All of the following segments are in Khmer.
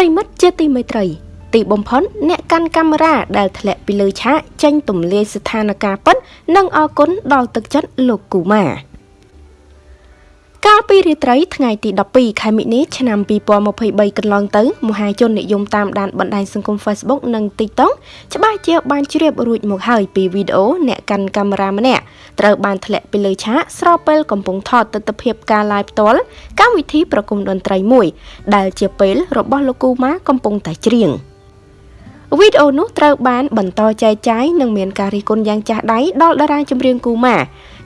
ប្រិមិត្តជាទីមេត្រី ទីបំផុតអ្នកកាន់កាមេរ៉ាដែលធ្លាក់ពីលើឆាកចេញទម្លាយស្ថានភាពពិតនិងអរគុណដល់ទឹកចិត្តលោកគូម៉ាកាល ពីរាត្រីថ្ងៃទី12ខែមិនិនាឆ្នាំ2023កន្លងទៅមហាជននិយមតាមដានបណ្ដាញសង្គម Facebook និង TikTok ច្បាស់ជាបានជ្រាបរួចមកហើយពីវីដេអូអ្នកកាន់កាមេរ៉ាម្នាក់ត្រូវបានធ្លាក់ពីលើឆាកស្របពេលកំពុងថតទស្សនភាពការ live ផ្ទាល់កម្មវិធីប្រគំតន្ត្រីមួយ ដែលជាពេលរបស់លោកគូម៉ាកំពុងតែច្រៀងវីដេអូនោះត្រូវបានបន្តចែកចាយនិងមានការរិះគន់យ៉ាងចាស់ដៃដល់តារាចម្រៀងគូម៉ា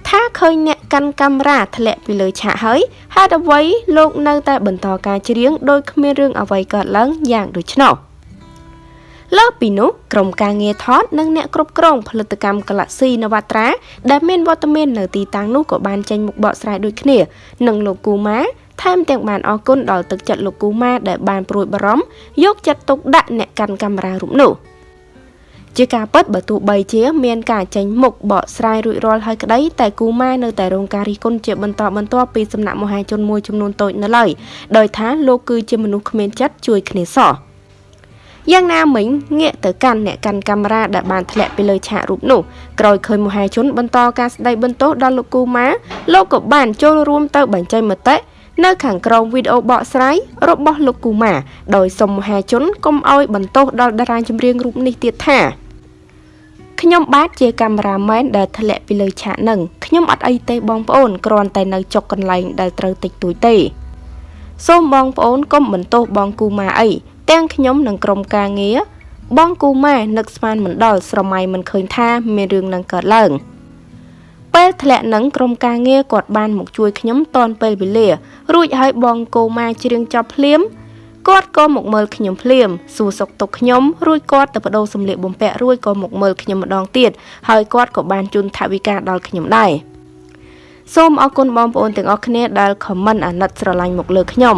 ថាឃើញអ្នកកាន់កាមេរ៉ាធ្លាក់ពីលើឆាកហើយហេតុអ្វីលោកនៅតែបន្តការច្រៀងដោយគ្មានរឿងអ្វីកើតឡើងយ៉ាងដូច្នោះលើពីនោះក្រុមការងារថតនិងអ្នកគ្រប់គ្រងផលិតកម្ម Galaxy Navatra ដែលមានវត្តមាននៅទីតាំងនោះក៏បានចេញមុខបកស្រាយដូចគ្នានឹងលោកគូម៉ាថែមទាំងបានអរគុណដល់ទឹកចិត្តលោកគូម៉ាដែលបានព្រួយបារម្ភយកចិត្តទុកដាក់អ្នកកាន់កាមេរ៉ារូបនោះ។ ជាការពិតបើទោះបីជា មានការចេញមុខបកស្រាយរួចរាល់ហើយក្តីតែគូម៉ែនៅតែរងការរិះគន់ជាបន្តបន្ទាប់ពីសំណាក់មហាជនមួយចំនួនតូចនៅឡើយដោយថាលោកគឺជាមនុស្សគ្មានចិត្តជួយគ្នាសោះយ៉ាងណាមិញងាកទៅកាន់អ្នកកាន់កាមេរ៉ាដែលបានធ្លាក់ពីលើឆាករូបនោះក្រោយឃើញមហាជនបន្តការស្ដីបន្ទោសដល់លោកគូម៉ាលោកក៏បានចូលរួមទៅបញ្ចេញមតិ នៅខាងក្រោមវីដេអូបកស្រាយរបស់លោកគូម៉ាដោយសុំមហាជនកុំឲ្យបន្ទោសដល់តារាចម្រៀងរូបនេះទៀតថាខ្ញុំបាទជាកាមេរ៉ាមែនដែលធ្លាក់ពីលើឆាកនឹងខ្ញុំអត់អីទេបងប្អូនគ្រាន់តែនៅចុកកន្លែងដែលត្រូវតិចតួចទេសូមបងប្អូនកុំបន្ទោសបងគូម៉ាអីទាំងខ្ញុំនិងក្រុមការងារបងគូម៉ែនឹកស្មានមិនដល់ស្រមៃមិនឃើញថាមានរឿងនឹងកើតឡើង ពេលធ្លាក់នឹងក្រុមការងារគាត់បានមកជួយខ្ញុំតនពេលវេលា រួចហើយបងគូម៉ាច្រៀងចប់ភ្លាមគាត់ក៏មកមើលខ្ញុំភ្លាមសួរសុខទុក្ខខ្ញុំរួចគាត់ទៅបដូរសម្លៀកបំពាក់រួចក៏មកមើលខ្ញុំម្ដងទៀតហើយគាត់ក៏បានជូនថវិកាដល់ខ្ញុំដែរសូមអរគុណបងប្អូនទាំងអស់គ្នាដែលខមមិនអាណិតស្រឡាញ់មកលើខ្ញុំ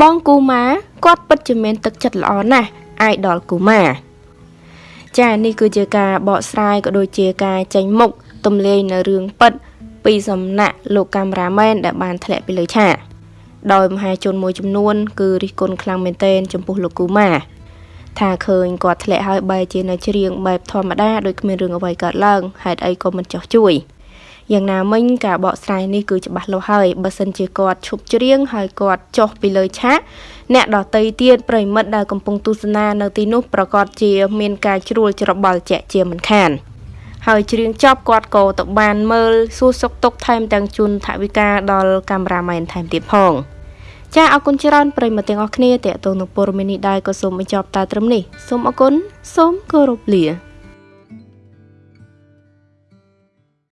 បងគូម៉ាគាត់ពិតជាមានទឹកចិត្តល្អណាស់អាយដល់គូម៉ាចានេះគឺជាការបកស្រាយក៏ដូចជាការចេញមុខ ទម្លាយនៅរឿងពិតពីសំណាក់លោកកាមេរ៉ាមែនដែលបានធ្លាក់ពីលើឆាកដោយមហាជនមួយចំនួន គឺរិះគន់ខ្លាំងមែនទែនចំពោះលោកគូម៉ាថាឃើញគាត់ធ្លាក់ហើយបែរជានៅច្រៀងបែបធម្មតាដោយគ្មានរឿងអ្វីកើតឡើងហេតុអីក៏មិនចោះជួយយ៉ាងណាមិញការបកស្រាយនេះគឺច្បាស់លាស់ហើយបើសិនជាគាត់ឈប់ច្រៀងហើយគាត់ចុះពីលើឆាកអ្នកដតីទៀតប្រិមិត្តដែលកំពុងទស្សនានៅទីនោះប្រកាសជាមានការជ្រួលច្របល់ជាក់ជាមិនខាន ហើយច្រៀងចប់គាត់ក៏ទៅបានមើលសួរសុខទុក្ខថែមទាំងជូនថវិកាដល់កាមេរ៉ាមែនថែមទៀតផង។ចាអរគុណច្រើនប្រិយមិត្តទាំងអស់គ្នាតេតងនឹងព័ត៌មាននេះដែរក៏សូមបញ្ចប់តែត្រឹមនេះសូមអរគុណសូមគោរពលា